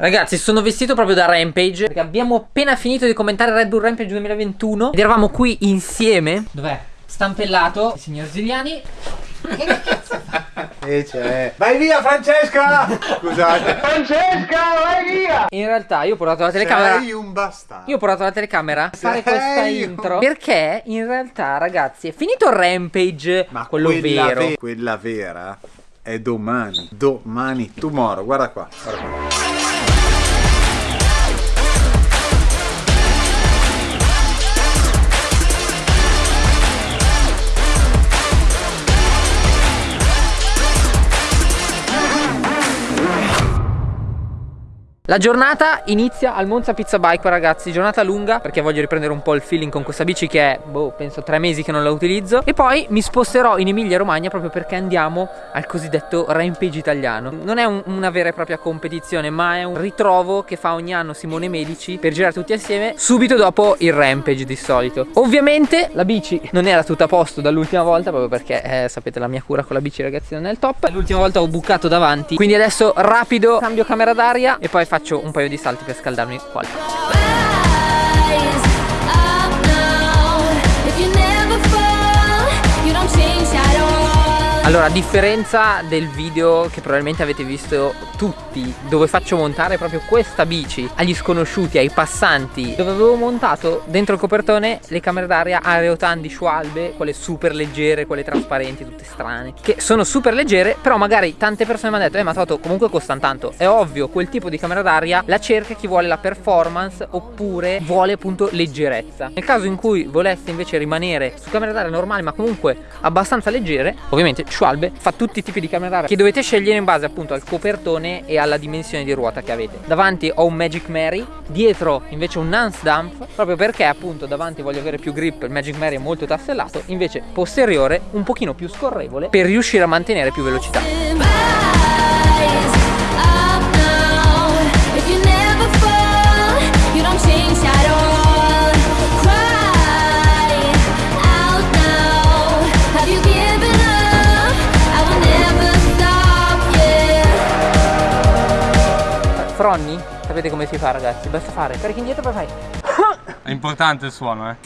Ragazzi sono vestito proprio da Rampage Perché abbiamo appena finito di commentare Red Bull Rampage 2021 Ed eravamo qui insieme. Dov'è? Stampellato Il signor Ziliani Che cazzo E c'è. Vai via Francesca! Scusate. Francesca vai via! In realtà io ho portato la telecamera. Sei un bastardo. Io ho portato la telecamera a fare Sei questa un- intro Perché in realtà ragazzi è finito il Rampage Ma Quello quella vero. ve- quella vera È domani. Domani Tomorrow. Guarda qua Guarda qua La giornata inizia al Monza Pizza Bike ragazzi. Giornata lunga perché voglio riprendere un po' il feeling con questa bici che è, boh, penso tre mesi che non la utilizzo. E poi mi sposterò in Emilia Romagna proprio perché andiamo al cosiddetto Rampage italiano. Non è un- una vera e propria competizione ma è un ritrovo che fa ogni anno Simone Medici Per girare tutti assieme subito dopo il Rampage di solito. Ovviamente la bici non era tutta a posto dall'ultima volta proprio perché eh, sapete la mia cura con la bici ragazzi non è il top. L'ultima volta ho bucato davanti Quindi adesso rapido cambio camera d'aria e poi faccio un paio di salti per scaldarmi qua Allora, a differenza del video che probabilmente avete visto tutti, dove faccio montare proprio questa bici agli sconosciuti, ai passanti, dove avevo montato dentro il copertone le camere d'aria Areotan di Schwalbe, quelle super leggere, quelle trasparenti, tutte strane, che sono super leggere, però magari tante persone mi hanno detto, eh ma Toto comunque costano tanto. È ovvio, quel tipo di camera d'aria la cerca chi vuole la performance oppure vuole appunto leggerezza. Nel caso in cui voleste invece rimanere su camere d'aria normali ma comunque abbastanza leggere, ovviamente Schwalbe fa tutti i tipi di camere d'aria che dovete scegliere in base appunto al copertone e alla dimensione di ruota che avete. Davanti ho un Magic Mary, dietro invece un Nance Dump, proprio perché appunto davanti voglio avere più grip, il Magic Mary è molto tassellato, invece posteriore un pochino più scorrevole per riuscire a mantenere più velocità. Fronni, sapete come si fa ragazzi? Basta fare. Carichi indietro poi fai. È importante il suono, eh.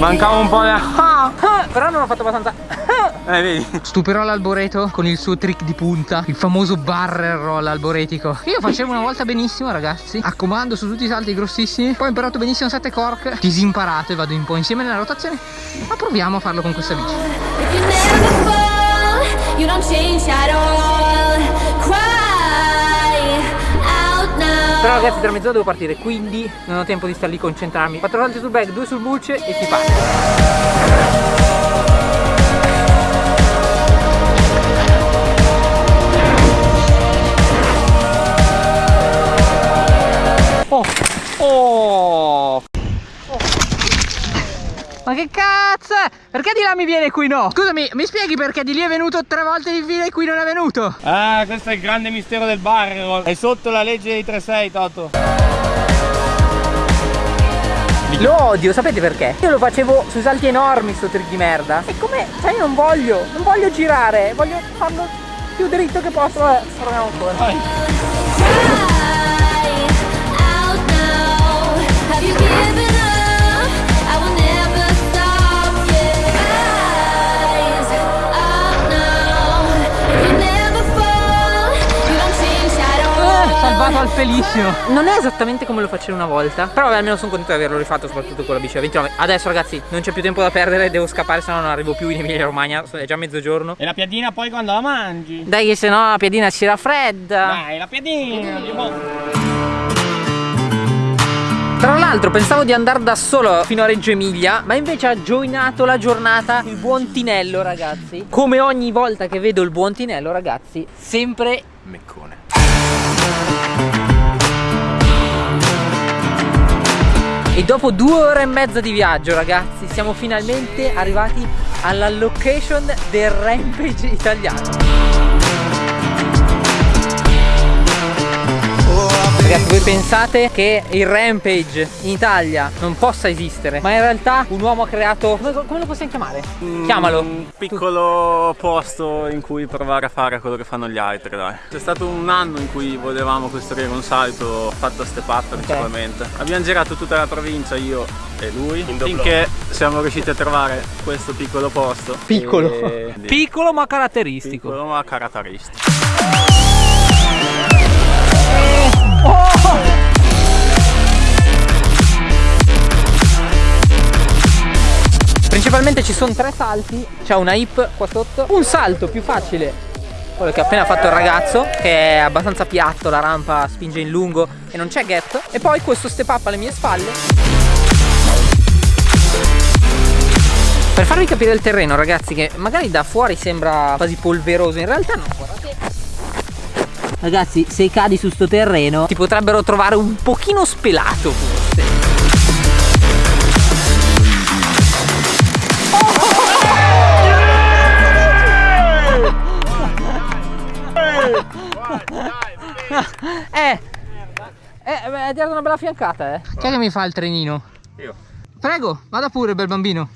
Mancava un po' di... Però non ho fatto abbastanza Eh, vedi? Stuperò l'alboreto con il suo trick di punta Il famoso barrel roll alboretico. Io facevo una volta benissimo ragazzi. A comando su tutti i salti grossissimi. Poi ho imparato benissimo 7 cork. Disimparato e vado un po' insieme nella rotazione Ma proviamo a farlo con questa bici. You don't change at all. Cry out now. Però ragazzi tra mezz'ora devo partire Quindi non ho tempo di star lì concentrarmi. 4 salti sul bag, 2 sul buce e si parte Oh, oh. Ma che cazzo è? Perché di là mi viene e qui no? Scusami, mi spieghi perché di lì è venuto tre volte di fila e qui non è venuto? Ah, questo è il grande mistero del barrel. È sotto la legge dei 3-6, Toto. Lo odio, sapete perché? Io lo facevo sui salti enormi sto trick di merda E come, cioè io non voglio, non voglio girare Voglio farlo più dritto che posso Vabbè, proviamo ancora Cry pelissimo Non è esattamente come lo facevo una volta Però vabbè, almeno sono contento di averlo rifatto Soprattutto con la bici a 29 Adesso ragazzi non c'è più tempo da perdere Devo scappare se no non arrivo più in Emilia Romagna È già mezzogiorno E la piadina poi quando la mangi? Dai che se no la piadina si raffredda Dai, la piadina! Tra l'altro pensavo di andare da solo fino a Reggio Emilia Ma invece ha joinato la giornata il buon Tinello ragazzi. Come ogni volta che vedo il buon Tinello ragazzi Sempre Meccone. E dopo due ore e mezza di viaggio ragazzi Siamo finalmente arrivati alla location del Rampage italiano Ragazzi, voi pensate che il Rampage in Italia non possa esistere, ma in realtà un uomo ha creato. Come, come lo possiamo chiamare? Chiamalo. Un piccolo posto in cui provare a fare quello che fanno gli altri, dai. C'è stato un anno in cui volevamo costruire un salto fatto a step up principalmente. Abbiamo girato tutta la provincia, io e lui, finché siamo riusciti a trovare questo piccolo posto. Piccolo. E- Piccolo ma caratteristico. piccolo ma caratteristico. Principalmente ci sono tre salti, c'è una hip qua sotto, un salto più facile, quello che ha appena fatto il ragazzo, che è abbastanza piatto, la rampa spinge in lungo e non c'è gap, e poi questo step up alle mie spalle. Per farvi capire il terreno ragazzi, che magari da fuori sembra quasi polveroso, in realtà no, guardate. Ragazzi, se cadi su sto terreno ti potrebbero trovare un pochino spelato forse. Eh, eh, beh, hai dato una bella fiancata, eh. Chi è che mi fa il trenino? Io. Prego, vada pure, bel bambino.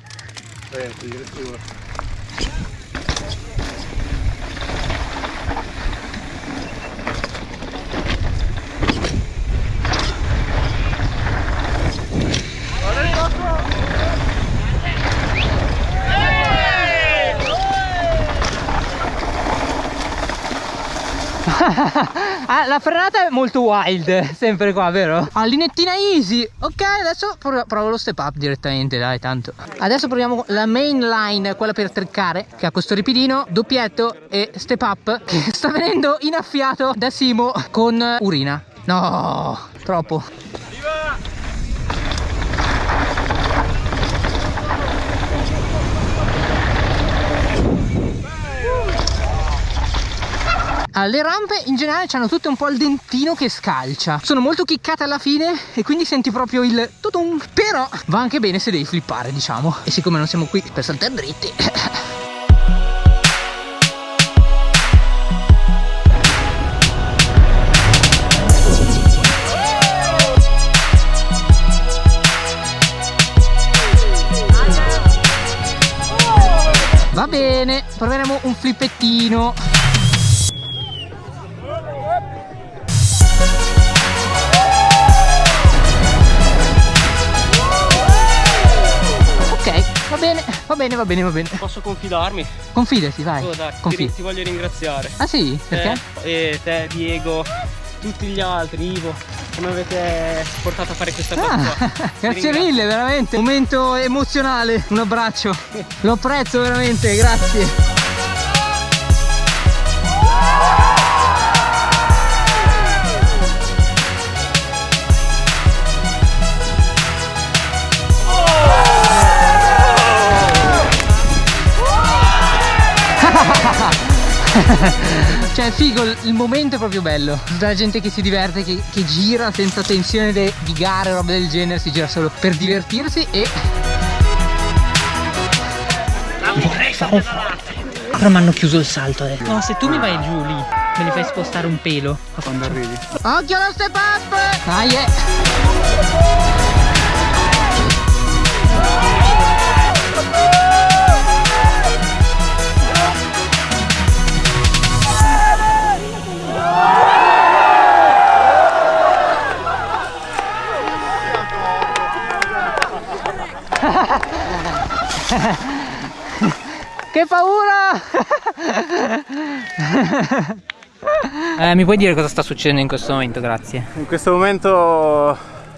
Ah, la frenata è molto wild, sempre qua, vero? Ah, linettina easy. Ok, adesso provo, lo step up direttamente, dai, tanto. Adesso proviamo la main line, quella per triccare, che ha questo ripidino, doppietto e step up, che sta venendo inaffiato da Simo con urina. No, troppo. Le rampe in generale hanno tutte un po' il dentino che scalcia. Sono molto chiccate alla fine e quindi senti proprio il tutum. Però va anche bene se devi flippare, diciamo. E siccome non siamo qui per saltare dritti. Va bene, proveremo un flippettino. Bene, va bene, va bene, va bene. Posso confidarmi? Confidati, vai. Oh, dai, ti, Confida. ti voglio ringraziare. Ah sì? Perché? Te, e te, Diego, tutti gli altri, Ivo, come avete portato a fare questa cosa Ah, grazie mille, veramente. Momento emozionale. Un abbraccio. Lo apprezzo veramente, grazie. È figo, il- momento è proprio bello Tutta la gente che si diverte, che, che gira senza tensione de- di gare o roba del genere Si gira solo per divertirsi e... Vorrei fare Però mi hanno chiuso il salto adesso No, se tu mi vai giù lì Me li fai spostare un pelo Quando arrivi. Occhio allo step up Dai eh. Eh, mi puoi dire cosa sta succedendo in questo momento, grazie. In questo momento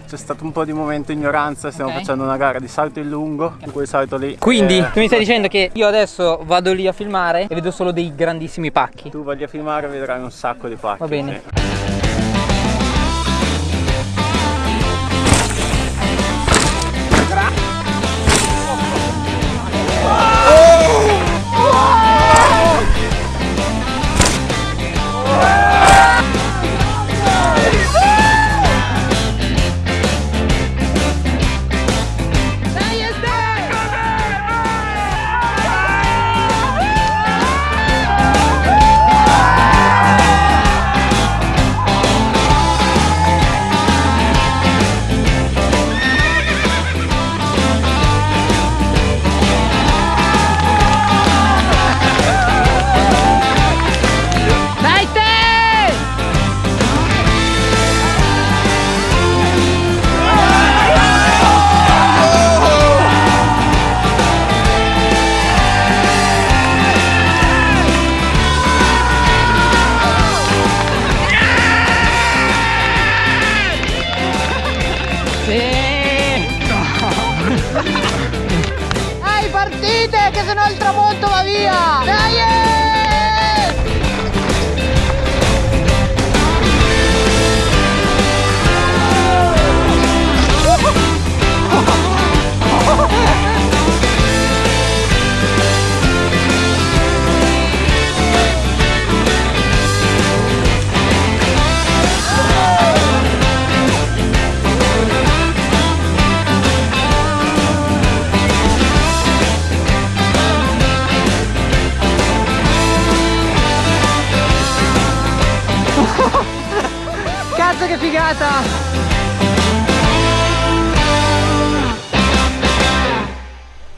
c'è stato un po' di momento ignoranza, stiamo Ok. facendo una gara di salto in lungo, in quel salto lì. Quindi, Eh, tu mi stai dicendo che io adesso vado lì a filmare e vedo solo dei grandissimi pacchi. tu vai a filmare e vedrai un sacco di pacchi. Va bene. sì. Che sennò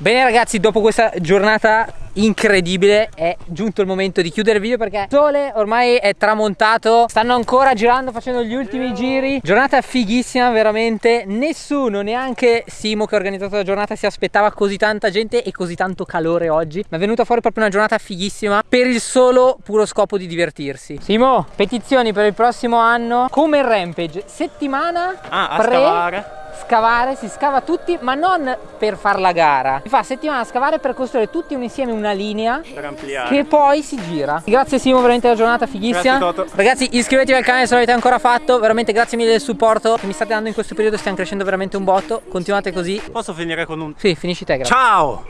Bene ragazzi, dopo questa giornata incredibile è giunto il momento di chiudere il video perché il sole ormai è tramontato, stanno ancora girando facendo gli ultimi giri. Giornata fighissima veramente, nessuno, neanche Simo che ha organizzato la giornata si aspettava così tanta gente e così tanto calore oggi. Ma è venuta fuori proprio una giornata fighissima per il solo puro scopo di divertirsi. Simo, petizioni per il prossimo anno come il Rampage, settimana Ah, a pre scavare. Scavare, si scava tutti, ma non per far la gara. Si fa settimana a scavare per costruire tutti un insieme una linea Per ampliare. che poi si gira. Grazie Simo, veramente la giornata fighissima. Ragazzi, iscrivetevi al canale se non l'avete ancora fatto. Veramente grazie mille del supporto che mi state dando in questo periodo, stiamo crescendo veramente un botto. Continuate così. Posso finire con un Sì, finisci te, grazie. ciao!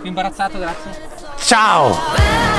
Più imbarazzato, grazie. Ciao!